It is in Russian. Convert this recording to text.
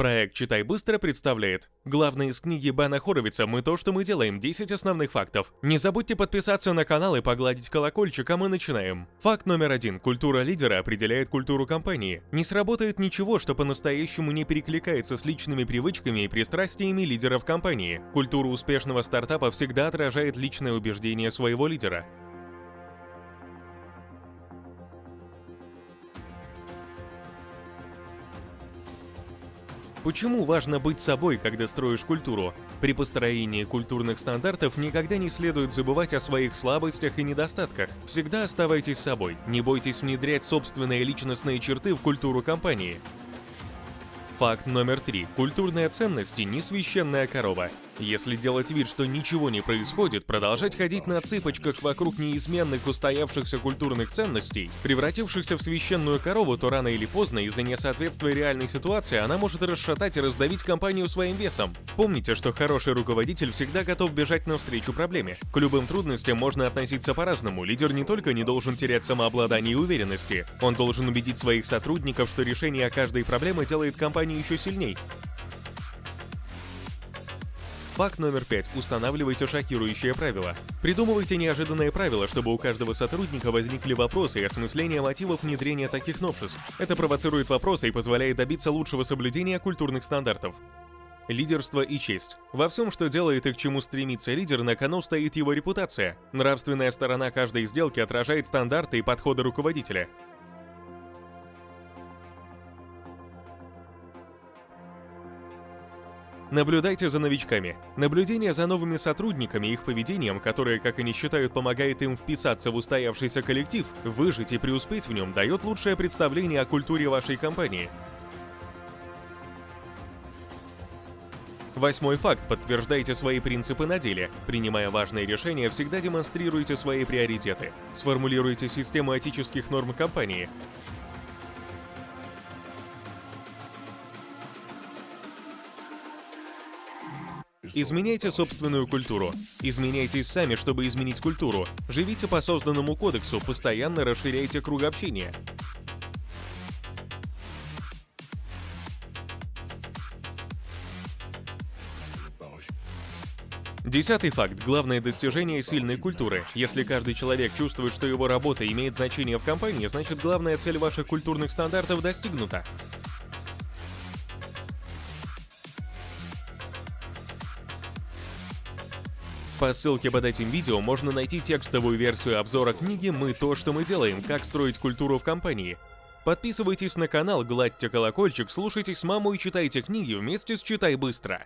Проект «Читай быстро» представляет. Главное из книги Бена Хоровица «Мы то, что мы делаем. 10 основных фактов». Не забудьте подписаться на канал и погладить колокольчик, а мы начинаем. Факт номер один. Культура лидера определяет культуру компании. Не сработает ничего, что по-настоящему не перекликается с личными привычками и пристрастиями лидеров компании. Культура успешного стартапа всегда отражает личное убеждение своего лидера. Почему важно быть собой, когда строишь культуру? При построении культурных стандартов никогда не следует забывать о своих слабостях и недостатках. Всегда оставайтесь собой, не бойтесь внедрять собственные личностные черты в культуру компании. Факт номер три. Культурные ценности – не священная корова. Если делать вид, что ничего не происходит, продолжать ходить на цыпочках вокруг неизменных устоявшихся культурных ценностей, превратившихся в священную корову, то рано или поздно из-за несоответствия реальной ситуации она может расшатать и раздавить компанию своим весом. Помните, что хороший руководитель всегда готов бежать навстречу проблеме. К любым трудностям можно относиться по-разному. Лидер не только не должен терять самообладание и уверенности, он должен убедить своих сотрудников, что решение каждой проблемы делает компанию еще сильней. Факт номер пять. Устанавливайте шокирующие правила. Придумывайте неожиданные правила, чтобы у каждого сотрудника возникли вопросы и осмысление мотивов внедрения таких новшеств. Это провоцирует вопросы и позволяет добиться лучшего соблюдения культурных стандартов. Лидерство и честь. Во всем, что делает и к чему стремится лидер, на кону стоит его репутация. Нравственная сторона каждой сделки отражает стандарты и подходы руководителя. Наблюдайте за новичками. Наблюдение за новыми сотрудниками и их поведением, которое, как они считают, помогает им вписаться в устоявшийся коллектив, выжить и преуспеть в нем, дает лучшее представление о культуре вашей компании. Восьмой факт. Подтверждайте свои принципы на деле. Принимая важные решения, всегда демонстрируйте свои приоритеты. Сформулируйте систему этических норм компании. Изменяйте собственную культуру. Изменяйтесь сами, чтобы изменить культуру. Живите по созданному кодексу, постоянно расширяйте круг общения. Десятый факт. Главное достижение сильной культуры. Если каждый человек чувствует, что его работа имеет значение в компании, значит главная цель ваших культурных стандартов достигнута. По ссылке под этим видео можно найти текстовую версию обзора книги «Мы то, что мы делаем. Как строить культуру в компании». Подписывайтесь на канал, гладьте колокольчик, слушайте с маму и читайте книги вместе с «Читай быстро».